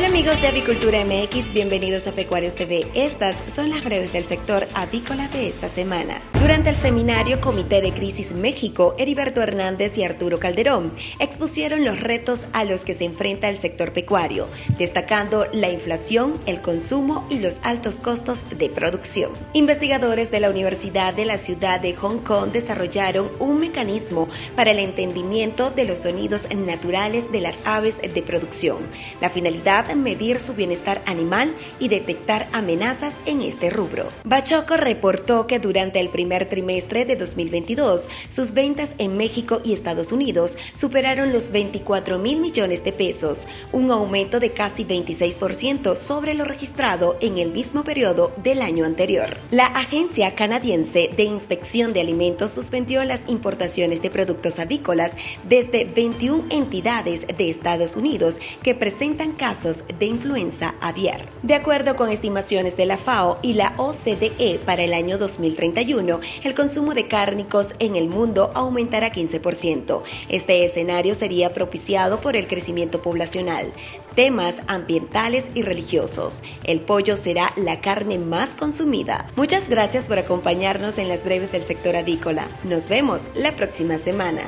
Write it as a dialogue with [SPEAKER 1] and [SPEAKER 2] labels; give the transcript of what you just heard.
[SPEAKER 1] Hola amigos de Avicultura MX, bienvenidos a Pecuarios TV. Estas son las breves del sector avícola de esta semana. Durante el seminario Comité de Crisis México, Heriberto Hernández y Arturo Calderón expusieron los retos a los que se enfrenta el sector pecuario, destacando la inflación, el consumo y los altos costos de producción. Investigadores de la Universidad de la Ciudad de Hong Kong desarrollaron un mecanismo para el entendimiento de los sonidos naturales de las aves de producción. La finalidad medir su bienestar animal y detectar amenazas en este rubro. Bachoco reportó que durante el primer trimestre de 2022, sus ventas en México y Estados Unidos superaron los 24 mil millones de pesos, un aumento de casi 26% sobre lo registrado en el mismo periodo del año anterior. La Agencia Canadiense de Inspección de Alimentos suspendió las importaciones de productos avícolas desde 21 entidades de Estados Unidos que presentan casos de influenza aviar. De acuerdo con estimaciones de la FAO y la OCDE para el año 2031, el consumo de cárnicos en el mundo aumentará 15%. Este escenario sería propiciado por el crecimiento poblacional, temas ambientales y religiosos. El pollo será la carne más consumida. Muchas gracias por acompañarnos en las breves del sector avícola. Nos vemos la próxima semana.